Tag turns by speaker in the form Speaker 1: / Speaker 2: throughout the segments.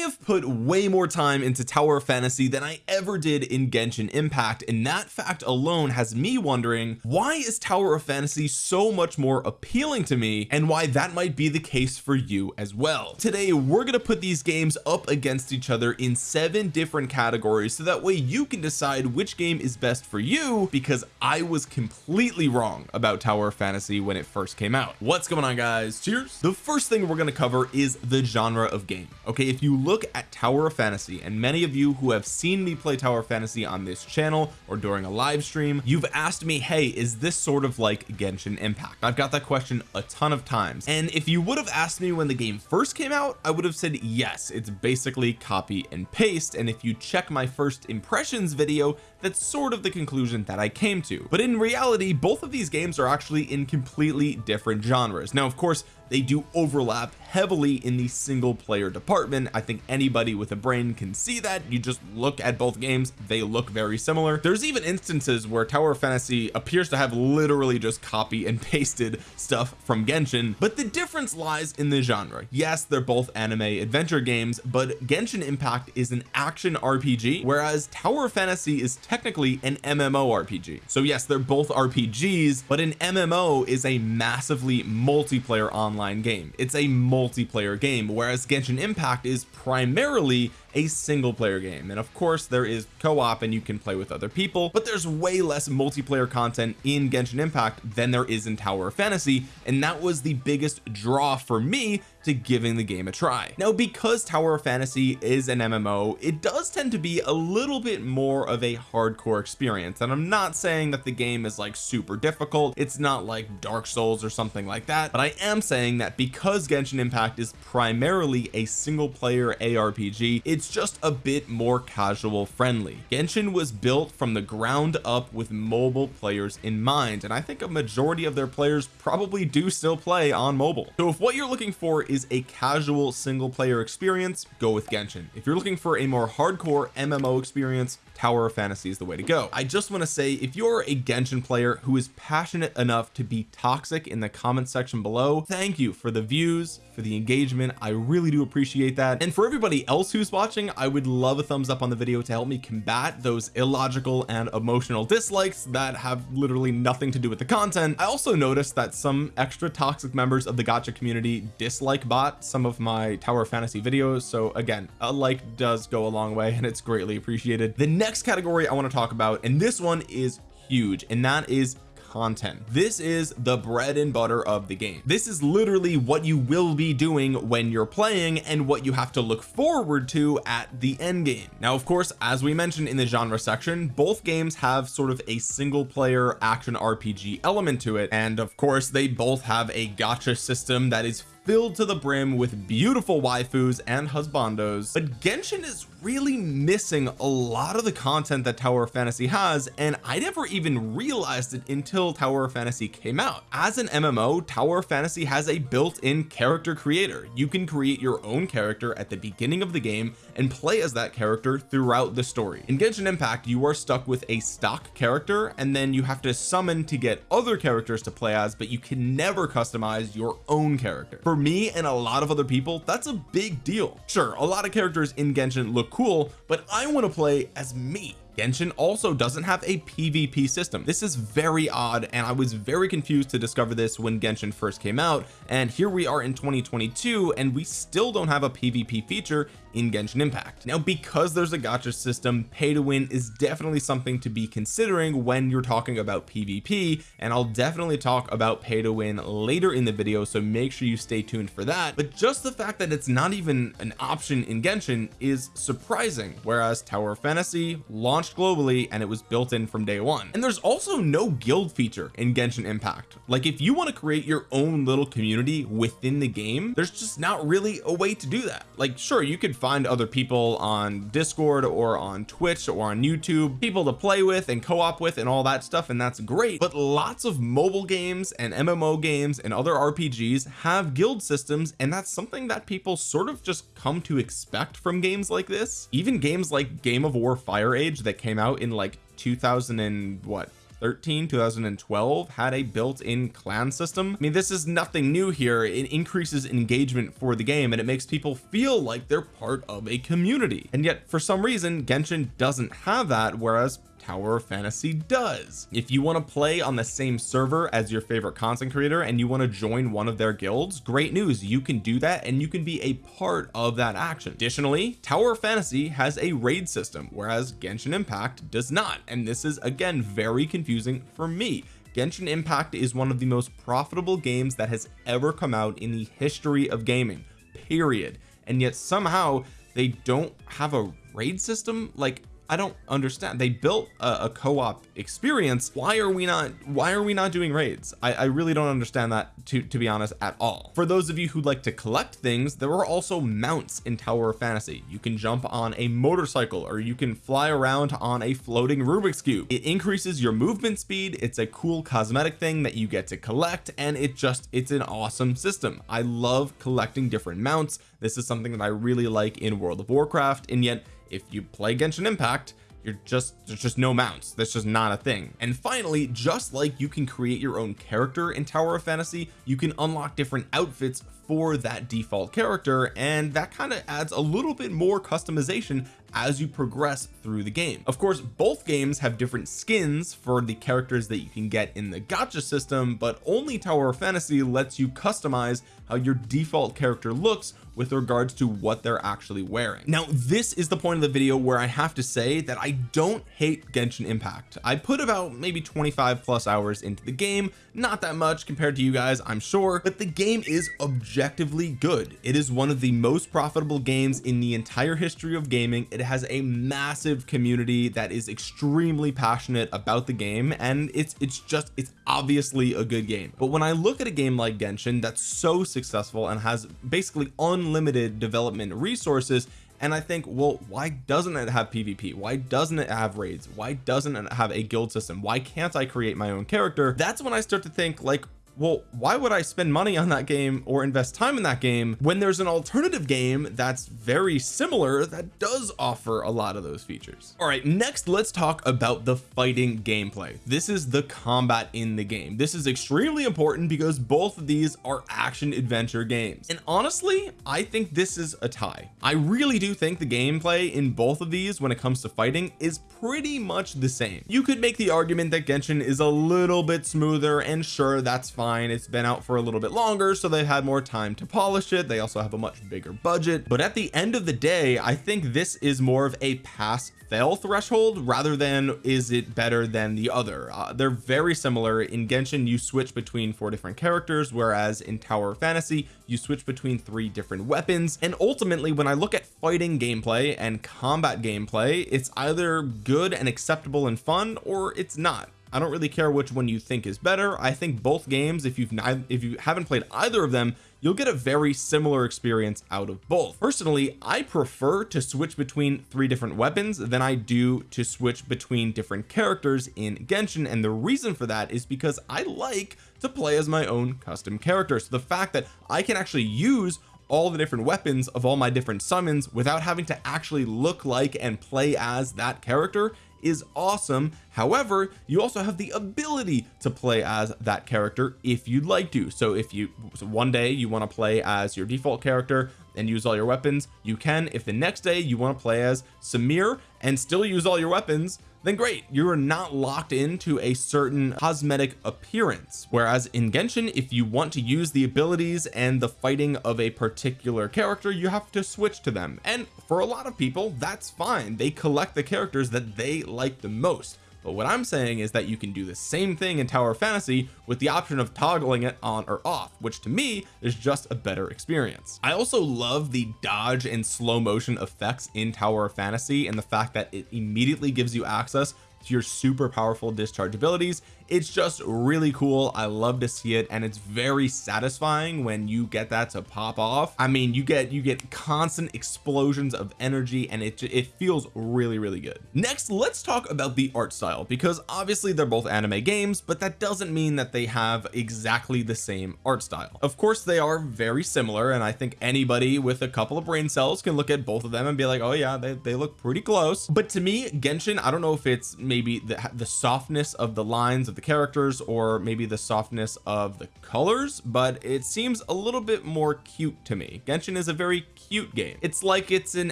Speaker 1: have put way more time into Tower of Fantasy than I ever did in Genshin Impact and that fact alone has me wondering why is Tower of Fantasy so much more appealing to me and why that might be the case for you as well? Today we're going to put these games up against each other in seven different categories so that way you can decide which game is best for you because I was completely wrong about Tower of Fantasy when it first came out. What's going on guys? Cheers. The first thing we're going to cover is the genre of game okay? If you look at Tower of Fantasy and many of you who have seen me play Tower of Fantasy on this channel or during a live stream you've asked me hey is this sort of like Genshin Impact? I've got that question a ton of times. And if you would have asked me when the game first came out I would have said yes it's basically copy and paste. And if you check my first impressions video that's sort of the conclusion that I came to. But in reality both of these games are actually in completely different genres. Now of course they do overlap heavily in the single player department. I think anybody with a brain can see that. You just look at both games they look very similar. There's even instances where Tower Fantasy appears to have literally just copy and pasted stuff from Genshin but the difference lies in the genre. Yes they're both anime adventure games but Genshin Impact is an action RPG whereas Tower Fantasy is technically an MMO RPG so yes they're both RPGs but an MMO is a massively multiplayer online game. It's a multiplayer game whereas Genshin Impact is primarily a single player game. And of course there is co-op and you can play with other people but there's way less multiplayer content in Genshin Impact than there is in Tower of Fantasy. And that was the biggest draw for me to giving the game a try. Now because Tower of Fantasy is an MMO it does tend to be a little bit more of a hardcore experience. And I'm not saying that the game is like super difficult. It's not like Dark Souls or something like that. But I am saying that because Genshin Impact is primarily a single player ARPG it's just a bit more casual friendly. Genshin was built from the ground up with mobile players in mind and I think a majority of their players probably do still play on mobile. So if what you're looking for is a casual single player experience go with Genshin. If you're looking for a more hardcore MMO experience Tower of Fantasy is the way to go. I just want to say if you're a Genshin player who is passionate enough to be toxic in the comment section below thank you for the views for the engagement. I really do appreciate that. And for everybody else who's watching I would love a thumbs up on the video to help me combat those illogical and emotional dislikes that have literally nothing to do with the content. I also noticed that some extra toxic members of the gacha community dislike bot some of my Tower Fantasy videos so again a like does go a long way and it's greatly appreciated. The next category I want to talk about and this one is huge and that is content. This is the bread and butter of the game. This is literally what you will be doing when you're playing and what you have to look forward to at the end game. Now of course as we mentioned in the genre section both games have sort of a single player action RPG element to it. And of course they both have a gacha system that is filled to the brim with beautiful waifus and husbandos. But Genshin is really missing a lot of the content that Tower of Fantasy has and I never even realized it until Tower of Fantasy came out. As an MMO Tower of Fantasy has a built-in character creator. You can create your own character at the beginning of the game and play as that character throughout the story. In Genshin Impact you are stuck with a stock character and then you have to summon to get other characters to play as but you can never customize your own character. For me and a lot of other people that's a big deal. Sure a lot of characters in Genshin look cool but I want to play as me Genshin also doesn't have a PvP system. This is very odd and I was very confused to discover this when Genshin first came out and here we are in 2022 and we still don't have a PvP feature in Genshin Impact. Now because there's a gacha system pay to win is definitely something to be considering when you're talking about PvP and I'll definitely talk about pay to win later in the video so make sure you stay tuned for that. But just the fact that it's not even an option in Genshin is surprising whereas Tower of Fantasy launched globally and it was built in from day one. And there's also no guild feature in Genshin Impact. Like if you want to create your own little community within the game there's just not really a way to do that. Like sure you could find other people on discord or on twitch or on youtube people to play with and co-op with and all that stuff and that's great. But lots of mobile games and mmo games and other rpgs have guild systems and that's something that people sort of just come to expect from games like this. Even games like game of war fire age that came out in like 2000 and what 2013 2012 had a built-in clan system. I mean this is nothing new here. It increases engagement for the game and it makes people feel like they're part of a community. And yet for some reason Genshin doesn't have that whereas Tower of Fantasy does. If you want to play on the same server as your favorite content creator and you want to join one of their guilds great news you can do that and you can be a part of that action. Additionally Tower of Fantasy has a raid system whereas Genshin Impact does not. And this is again very confusing for me. Genshin Impact is one of the most profitable games that has ever come out in the history of gaming period. And yet somehow they don't have a raid system? Like I don't understand. They built a, a co-op experience. Why are we not why are we not doing raids? I, I really don't understand that to to be honest at all. For those of you who like to collect things there are also mounts in Tower of Fantasy. You can jump on a motorcycle or you can fly around on a floating Rubik's cube. It increases your movement speed. It's a cool cosmetic thing that you get to collect and it just it's an awesome system. I love collecting different mounts. This is something that I really like in World of Warcraft and yet if you play Genshin Impact you're just there's just no mounts. That's just not a thing. And finally just like you can create your own character in Tower of Fantasy you can unlock different outfits for that default character and that kind of adds a little bit more customization as you progress through the game. Of course both games have different skins for the characters that you can get in the gacha system but only Tower of Fantasy lets you customize how your default character looks with regards to what they're actually wearing. Now this is the point of the video where I have to say that I don't hate Genshin Impact. I put about maybe 25 plus hours into the game not that much compared to you guys I'm sure but the game is objectively good. It is one of the most profitable games in the entire history of gaming. It has a massive community that is extremely passionate about the game and it's it's just it's obviously a good game. But when I look at a game like Genshin that's so successful and has basically unlimited development resources and I think well why doesn't it have PvP why doesn't it have raids? Why doesn't it have a guild system? Why can't I create my own character? That's when I start to think like well why would I spend money on that game or invest time in that game when there's an alternative game that's very similar that does offer a lot of those features? All right next let's talk about the fighting gameplay. This is the combat in the game. This is extremely important because both of these are action adventure games. And honestly I think this is a tie. I really do think the gameplay in both of these when it comes to fighting is pretty much the same. You could make the argument that Genshin is a little bit smoother and sure that's fine it's been out for a little bit longer so they've had more time to polish it. They also have a much bigger budget. But at the end of the day I think this is more of a pass fail threshold rather than is it better than the other. Uh, they're very similar. In Genshin you switch between four different characters whereas in Tower Fantasy you switch between three different weapons. And ultimately when I look at fighting gameplay and combat gameplay it's either good and acceptable and fun or it's not I don't really care which one you think is better. I think both games if you've not if you haven't played either of them you'll get a very similar experience out of both. Personally I prefer to switch between three different weapons than I do to switch between different characters in Genshin. And the reason for that is because I like to play as my own custom character so the fact that I can actually use all the different weapons of all my different summons without having to actually look like and play as that character is awesome. However you also have the ability to play as that character if you'd like to. So if you so one day you want to play as your default character and use all your weapons you can. If the next day you want to play as Samir and still use all your weapons then great you're not locked into a certain cosmetic appearance. Whereas in Genshin if you want to use the abilities and the fighting of a particular character you have to switch to them. And for a lot of people that's fine. They collect the characters that they like the most but what I'm saying is that you can do the same thing in Tower of Fantasy with the option of toggling it on or off which to me is just a better experience. I also love the dodge and slow motion effects in Tower of Fantasy and the fact that it immediately gives you access to your super powerful discharge abilities it's just really cool. I love to see it and it's very satisfying when you get that to pop off. I mean you get you get constant explosions of energy and it it feels really really good. Next let's talk about the art style because obviously they're both anime games but that doesn't mean that they have exactly the same art style. Of course they are very similar and I think anybody with a couple of brain cells can look at both of them and be like oh yeah they, they look pretty close. But to me Genshin I don't know if it's maybe the, the softness of the lines of the characters or maybe the softness of the colors but it seems a little bit more cute to me. Genshin is a very cute game. It's like it's an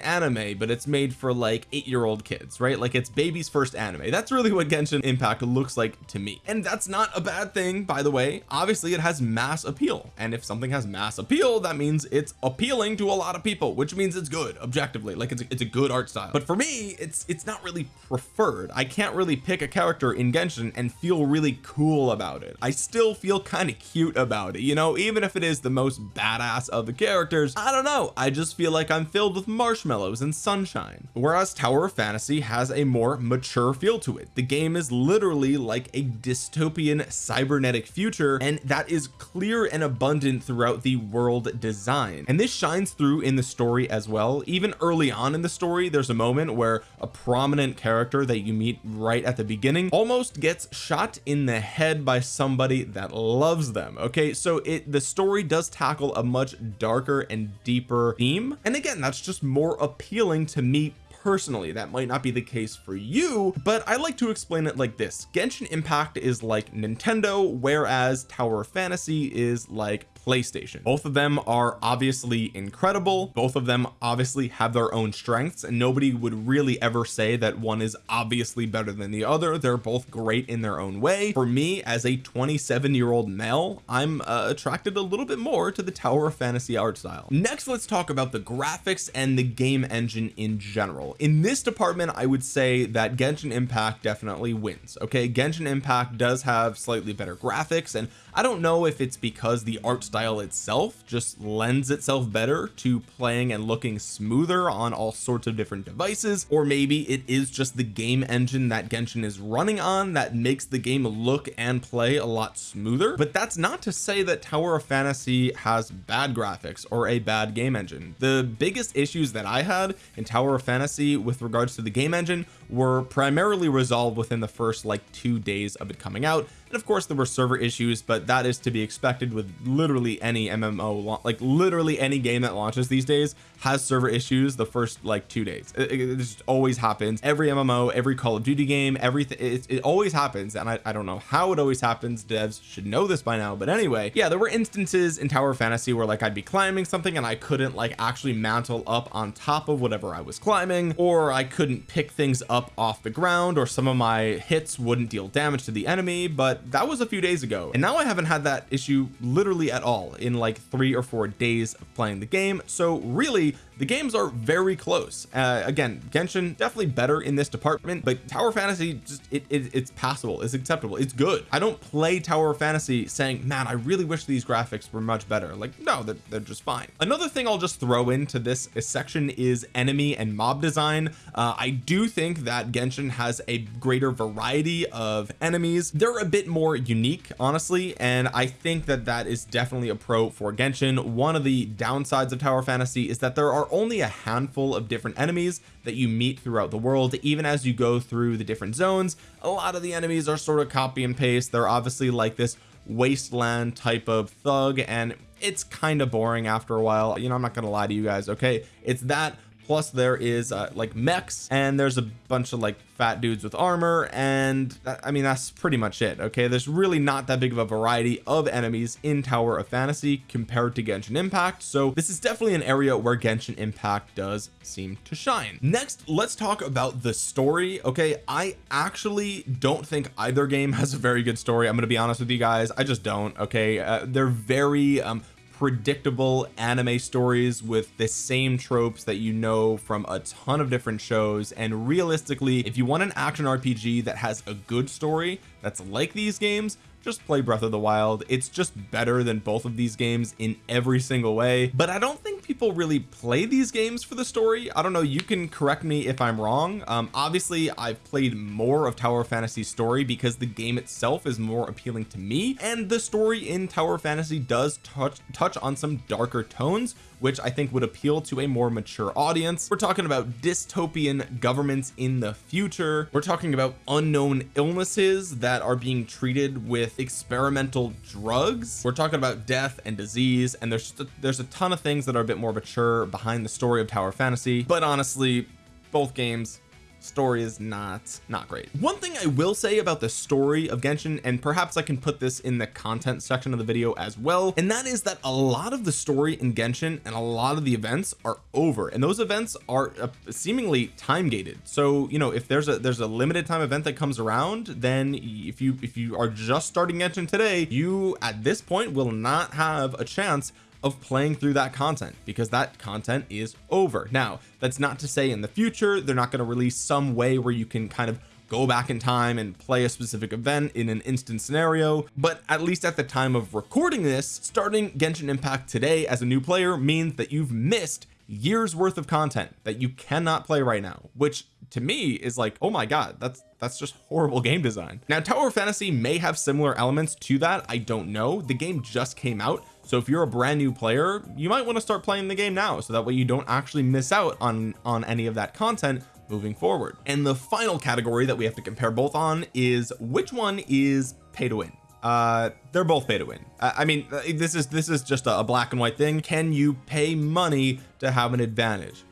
Speaker 1: anime but it's made for like eight-year-old kids right? Like it's baby's first anime. That's really what Genshin Impact looks like to me. And that's not a bad thing by the way. Obviously it has mass appeal. And if something has mass appeal that means it's appealing to a lot of people which means it's good objectively. Like it's a, it's a good art style. But for me it's it's not really preferred. I can't really pick a character in Genshin and feel really cool about it. I still feel kind of cute about it you know? Even if it is the most badass of the characters I don't know. I just feel like I'm filled with marshmallows and sunshine. Whereas Tower of Fantasy has a more mature feel to it. The game is literally like a dystopian cybernetic future and that is clear and abundant throughout the world design. And this shines through in the story as well. Even early on in the story there's a moment where a prominent character that you meet right at the beginning almost gets shot in the head by somebody that loves them okay? So it the story does tackle a much darker and deeper theme. And again that's just more appealing to me personally. That might not be the case for you but I like to explain it like this. Genshin Impact is like Nintendo whereas Tower of Fantasy is like PlayStation. Both of them are obviously incredible. Both of them obviously have their own strengths and nobody would really ever say that one is obviously better than the other. They're both great in their own way. For me as a 27 year old male I'm uh, attracted a little bit more to the Tower of Fantasy art style. Next let's talk about the graphics and the game engine in general. In this department I would say that Genshin Impact definitely wins okay? Genshin Impact does have slightly better graphics and I don't know if it's because the art style itself just lends itself better to playing and looking smoother on all sorts of different devices or maybe it is just the game engine that Genshin is running on that makes the game look and play a lot smoother. But that's not to say that Tower of Fantasy has bad graphics or a bad game engine. The biggest issues that I had in Tower of Fantasy with regards to the game engine were primarily resolved within the first like two days of it coming out and of course there were server issues but that is to be expected with literally any MMO like literally any game that launches these days has server issues the first like two days. It, it, just always happens. Every MMO every Call of Duty game everything it, it always happens and I, I don't know how it always happens. Devs should know this by now but anyway yeah there were instances in Tower Fantasy where like I'd be climbing something and I couldn't like actually mantle up on top of whatever I was climbing or I couldn't pick things up off the ground or some of my hits wouldn't deal damage to the enemy but that was a few days ago and now I haven't had that issue literally at all in like three or four days of playing the game. So really the games are very close. Uh, again Genshin definitely better in this department but Tower Fantasy just it, it, it's passable. It's acceptable. It's good. I don't play Tower Fantasy saying man I really wish these graphics were much better. Like no they're, they're just fine. Another thing I'll just throw into this section is enemy and mob design. Uh, I do think that Genshin has a greater variety of enemies. They're a bit more unique honestly and I think that that is definitely a pro for Genshin. One of the downsides of Tower Fantasy is that there are only a handful of different enemies that you meet throughout the world. Even as you go through the different zones a lot of the enemies are sort of copy and paste. They're obviously like this wasteland type of thug and it's kind of boring after a while. You know I'm not gonna lie to you guys okay? It's that plus there is uh, like mechs and there's a bunch of like fat dudes with armor and that, I mean that's pretty much it okay? There's really not that big of a variety of enemies in Tower of Fantasy compared to Genshin Impact so this is definitely an area where Genshin Impact does seem to shine. Next let's talk about the story okay? I actually don't think either game has a very good story I'm gonna be honest with you guys I just don't okay? Uh, they're very um predictable anime stories with the same tropes that you know from a ton of different shows. And realistically if you want an action RPG that has a good story that's like these games just play Breath of the Wild. It's just better than both of these games in every single way. But I don't think people really play these games for the story. I don't know you can correct me if I'm wrong. Um obviously I've played more of Tower Fantasy story because the game itself is more appealing to me and the story in Tower Fantasy does touch touch on some darker tones which I think would appeal to a more mature audience. We're talking about dystopian governments in the future. We're talking about unknown illnesses that are being treated with experimental drugs. We're talking about death and disease and there's a, there's a ton of things that are a bit more mature behind the story of Tower Fantasy. But honestly both games story is not not great. One thing I will say about the story of Genshin and perhaps I can put this in the content section of the video as well and that is that a lot of the story in Genshin and a lot of the events are over and those events are uh, seemingly time gated so you know if there's a there's a limited time event that comes around then if you if you are just starting Genshin today you at this point will not have a chance of playing through that content because that content is over. Now that's not to say in the future they're not going to release some way where you can kind of go back in time and play a specific event in an instant scenario but at least at the time of recording this starting Genshin Impact today as a new player means that you've missed years worth of content that you cannot play right now which to me is like oh my god that's that's just horrible game design. Now Tower of Fantasy may have similar elements to that I don't know. The game just came out so if you're a brand new player you might want to start playing the game now so that way you don't actually miss out on on any of that content moving forward. And the final category that we have to compare both on is which one is pay to win? Uh they're both pay to win. I, mean this is this is just a black and white thing. Can you pay money to have an advantage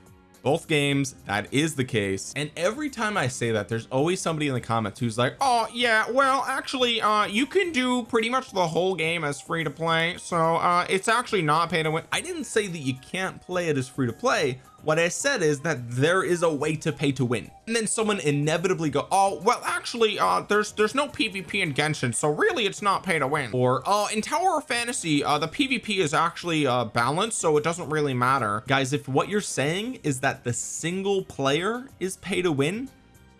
Speaker 1: both games that is the case. And every time I say that there's always somebody in the comments who's like oh yeah well actually uh you can do pretty much the whole game as free to play so uh it's actually not pay to win. I didn't say that you can't play it as free to play what I said is that there is a way to pay to win. And then someone inevitably go oh well actually uh there's there's no PvP in Genshin so really it's not pay to win. Or uh in Tower of Fantasy uh the PvP is actually uh balanced so it doesn't really matter. Guys if what you're saying is that the single player is pay to win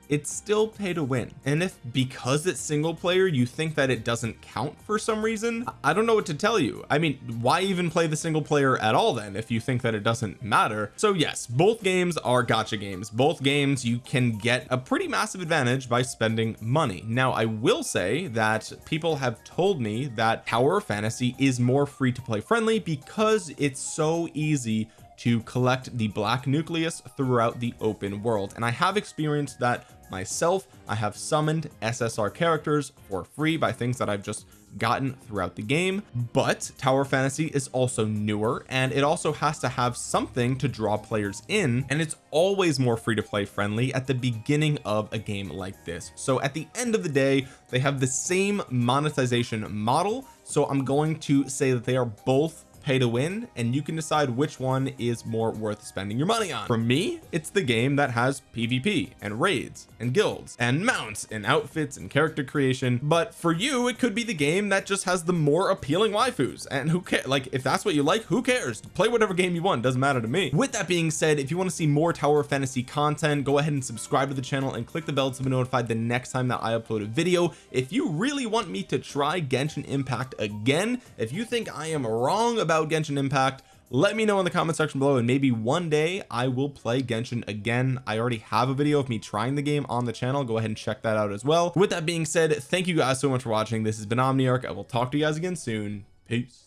Speaker 1: it's still pay to win. And if because it's single player you think that it doesn't count for some reason I don't know what to tell you. I mean why even play the single player at all then if you think that it doesn't matter? So yes both games are gacha games. Both games you can get a pretty massive advantage by spending money. Now I will say that people have told me that Tower of Fantasy is more free to play friendly because it's so easy to collect the black nucleus throughout the open world. And I have experienced that myself. I have summoned SSR characters for free by things that I've just gotten throughout the game. But Tower Fantasy is also newer and it also has to have something to draw players in and it's always more free to play friendly at the beginning of a game like this. So at the end of the day they have the same monetization model. So I'm going to say that they are both pay to win and you can decide which one is more worth spending your money on. For me it's the game that has PvP and raids and guilds and mounts and outfits and character creation. But for you it could be the game that just has the more appealing waifus and who cares like if that's what you like who cares? Play whatever game you want doesn't matter to me. With that being said if you want to see more tower fantasy content go ahead and subscribe to the channel and click the bell to be notified the next time that I upload a video. If you really want me to try Genshin Impact again if you think I am wrong about about Genshin Impact. Let me know in the comment section below and maybe one day I will play Genshin again. I already have a video of me trying the game on the channel. Go ahead and check that out as well. With that being said thank you guys so much for watching. This has been Omniarch I will talk to you guys again soon. Peace